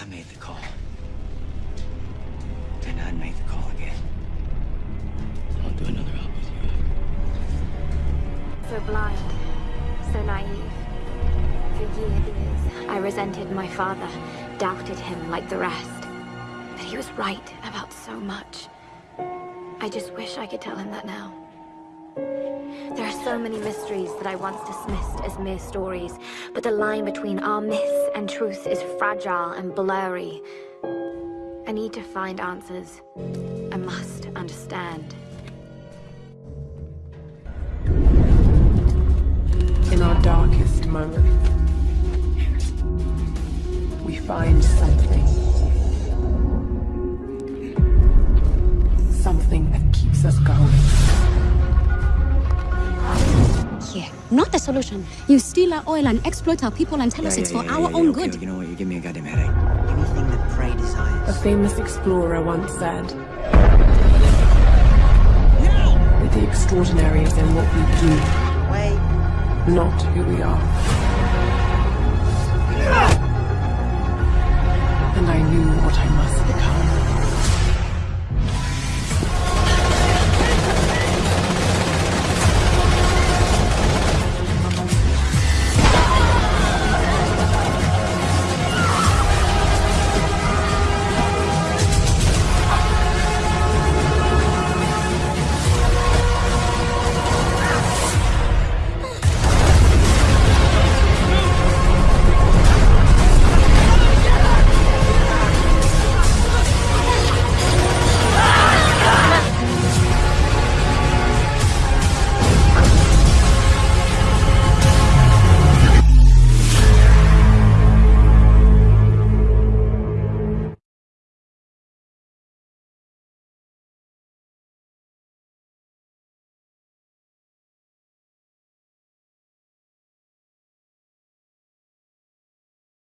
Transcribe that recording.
I made the call. And I'd make the call again. I'll do another album with you. So blind, so naive. For years, I resented my father, doubted him like the rest. But he was right about so much. I just wish I could tell him that now. There are so many mysteries that I once dismissed as mere stories, but the line between our myths and truth is fragile and blurry. I need to find answers. I must understand. In our darkest moments, we find something. Something that keeps us going. Not the solution. You steal our oil and exploit our people and tell us it's for our own okay, good. You know what? You give me a goddamn headache. Anything that prey desires. A famous explorer once said that the extraordinary is in what we do, Wait. not who we are. Ah! And I knew what I must become.